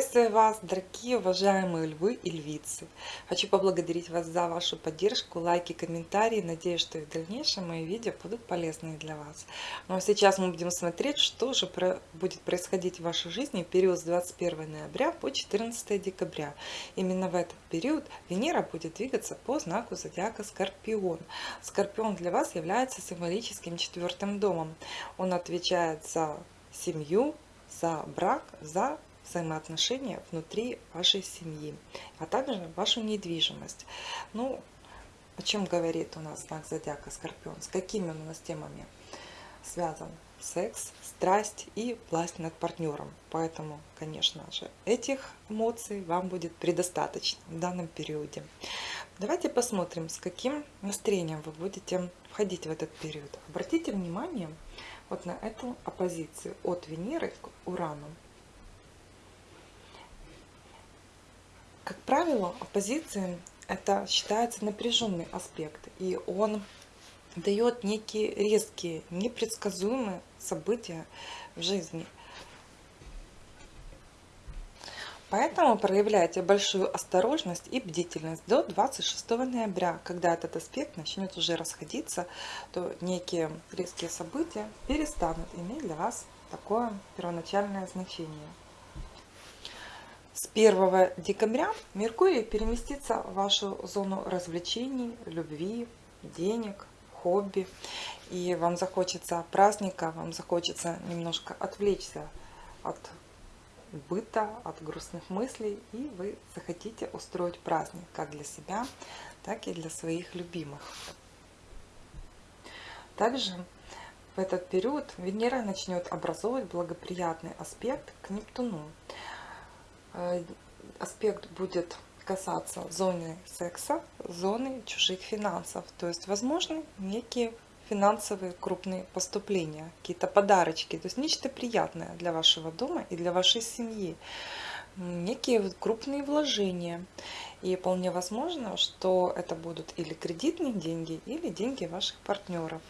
Приветствую вас, дорогие уважаемые львы и львицы. Хочу поблагодарить вас за вашу поддержку, лайки, комментарии. Надеюсь, что и в дальнейшем мои видео будут полезны для вас. Ну а сейчас мы будем смотреть, что же будет происходить в вашей жизни в период с 21 ноября по 14 декабря. Именно в этот период Венера будет двигаться по знаку зодиака Скорпион. Скорпион для вас является символическим четвертым домом. Он отвечает за семью, за брак, за взаимоотношения внутри вашей семьи, а также вашу недвижимость. Ну, о чем говорит у нас знак зодиака Скорпион? С какими у нас темами связан секс, страсть и власть над партнером. Поэтому, конечно же, этих эмоций вам будет предостаточно в данном периоде. Давайте посмотрим, с каким настроением вы будете входить в этот период. Обратите внимание вот на эту оппозицию от Венеры к Урану. Как правило, оппозиция это считается напряженный аспект, и он дает некие резкие, непредсказуемые события в жизни. Поэтому проявляйте большую осторожность и бдительность до 26 ноября, когда этот аспект начнет уже расходиться, то некие резкие события перестанут иметь для вас такое первоначальное значение. С 1 декабря Меркурий переместится в вашу зону развлечений, любви, денег, хобби. И вам захочется праздника, вам захочется немножко отвлечься от быта, от грустных мыслей. И вы захотите устроить праздник как для себя, так и для своих любимых. Также в этот период Венера начнет образовывать благоприятный аспект к Нептуну. Э, аспект будет касаться зоны секса, зоны чужих финансов. То есть, возможно, некие финансовые крупные поступления, какие-то подарочки, то есть нечто приятное для вашего дома и для вашей семьи, некие крупные вложения. И вполне возможно, что это будут или кредитные деньги, или деньги ваших партнеров.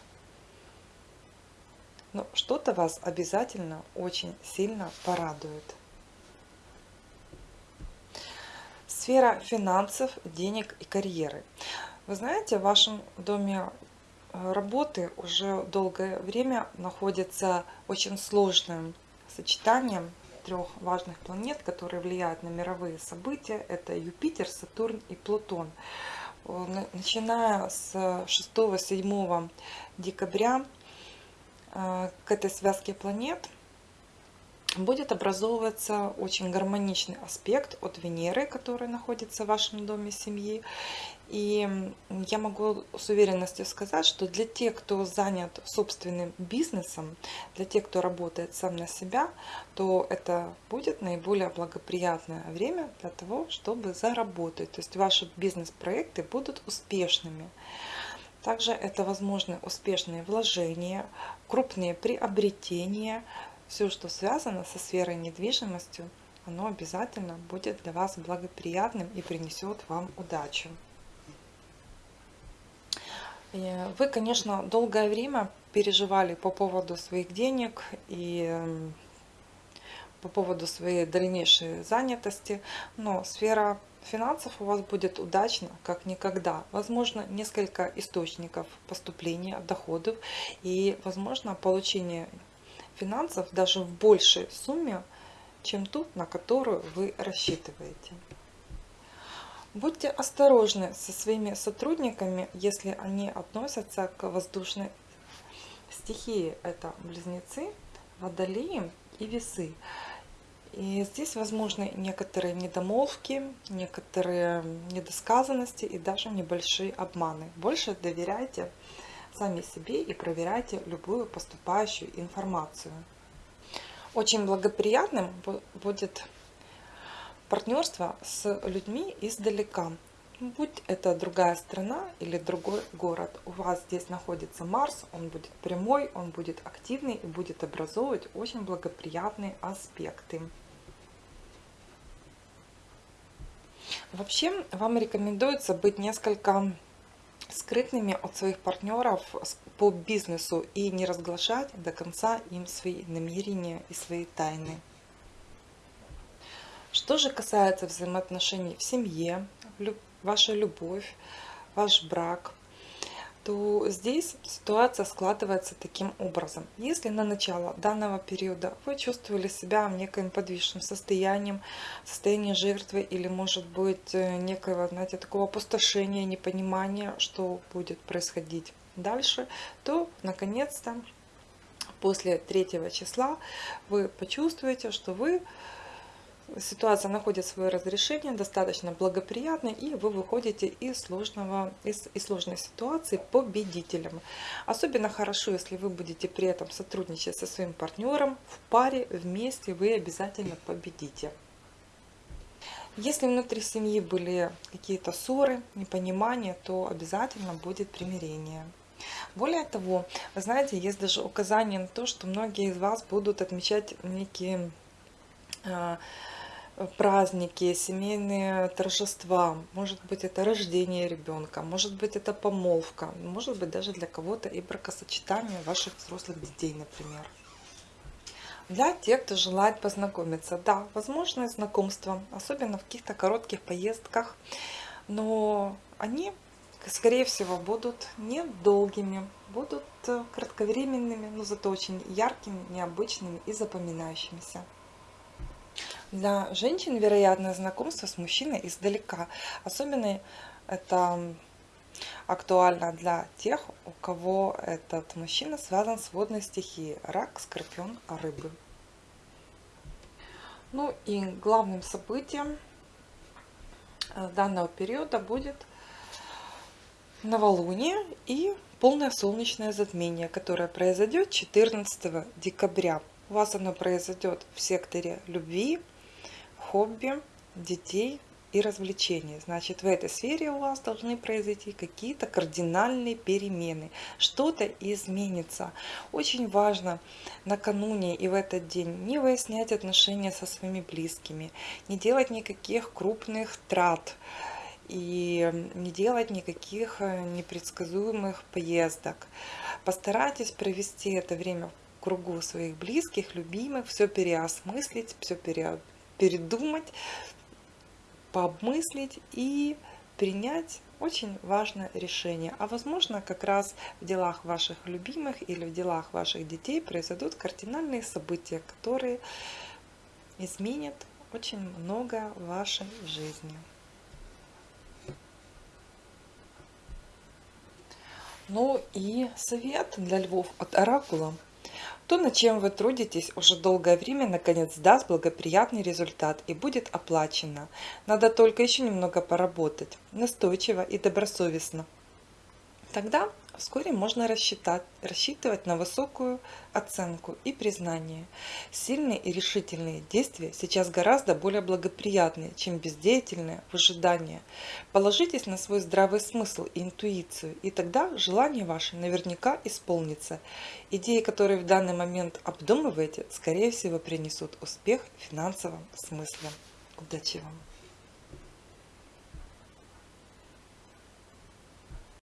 Но что-то вас обязательно очень сильно порадует. Сфера финансов, денег и карьеры. Вы знаете, в вашем доме э, работы уже долгое время находится очень сложным сочетанием трех важных планет, которые влияют на мировые события. Это Юпитер, Сатурн и Плутон. Начиная с 6-7 декабря э, к этой связке планет – будет образовываться очень гармоничный аспект от Венеры, который находится в вашем доме семьи. И я могу с уверенностью сказать, что для тех, кто занят собственным бизнесом, для тех, кто работает сам на себя, то это будет наиболее благоприятное время для того, чтобы заработать. То есть ваши бизнес-проекты будут успешными. Также это возможны успешные вложения, крупные приобретения, все, что связано со сферой недвижимостью, оно обязательно будет для вас благоприятным и принесет вам удачу. Вы, конечно, долгое время переживали по поводу своих денег и по поводу своей дальнейшей занятости, но сфера финансов у вас будет удачно, как никогда. Возможно, несколько источников поступления доходов и, возможно, получение финансов даже в большей сумме, чем ту, на которую вы рассчитываете. Будьте осторожны со своими сотрудниками, если они относятся к воздушной стихии. Это близнецы, водолеи и весы. И здесь возможны некоторые недомолвки, некоторые недосказанности и даже небольшие обманы. Больше доверяйте сами себе и проверяйте любую поступающую информацию. Очень благоприятным будет партнерство с людьми издалека. Будь это другая страна или другой город, у вас здесь находится Марс, он будет прямой, он будет активный и будет образовывать очень благоприятные аспекты. Вообще, вам рекомендуется быть несколько скрытными от своих партнеров по бизнесу и не разглашать до конца им свои намерения и свои тайны. Что же касается взаимоотношений в семье, ваша любовь, ваш брак, то здесь ситуация складывается таким образом. Если на начало данного периода вы чувствовали себя в некоем подвижном состоянии, состоянии жертвы или может быть э, некого, знаете, такого опустошения, непонимания, что будет происходить дальше, то наконец-то после третьего числа вы почувствуете, что вы ситуация находит свое разрешение, достаточно благоприятно, и вы выходите из, сложного, из, из сложной ситуации победителем. Особенно хорошо, если вы будете при этом сотрудничать со своим партнером в паре, вместе вы обязательно победите. Если внутри семьи были какие-то ссоры, непонимания, то обязательно будет примирение. Более того, вы знаете, есть даже указание на то, что многие из вас будут отмечать некие а, праздники, семейные торжества, может быть это рождение ребенка, может быть это помолвка, может быть даже для кого-то и бракосочетание ваших взрослых детей, например. Для тех, кто желает познакомиться, да, возможно знакомство, особенно в каких-то коротких поездках, но они, скорее всего, будут недолгими, будут э, кратковременными, но зато очень яркими, необычными и запоминающимися. Для женщин, вероятно, знакомство с мужчиной издалека. Особенно это актуально для тех, у кого этот мужчина связан с водной стихией. Рак, скорпион, рыбы. Ну и главным событием э, данного периода будет новолуние и полное солнечное затмение, которое произойдет 14 декабря. У вас оно произойдет в секторе любви, хобби, детей и развлечений. Значит, в этой сфере у вас должны произойти какие-то кардинальные перемены. Что-то изменится. Очень важно накануне и в этот день не выяснять отношения со своими близкими, не делать никаких крупных трат и не делать никаких э, непредсказуемых поездок. Постарайтесь провести это время в кругу своих близких, любимых, все переосмыслить, все переобдумать передумать, пообмыслить и принять очень важное решение. А возможно, как раз в делах ваших любимых или в делах ваших детей произойдут кардинальные события, которые изменят очень много в вашей жизни. Ну и совет для львов от Оракула. То, над чем вы трудитесь уже долгое время, наконец даст благоприятный результат и будет оплачено. Надо только еще немного поработать, настойчиво и добросовестно. Тогда вскоре можно рассчитать, рассчитывать на высокую оценку и признание. Сильные и решительные действия сейчас гораздо более благоприятные, чем бездеятельное выжидание. Положитесь на свой здравый смысл и интуицию, и тогда желание ваше наверняка исполнится. Идеи, которые в данный момент обдумываете, скорее всего принесут успех в финансовом смысле. Удачи вам!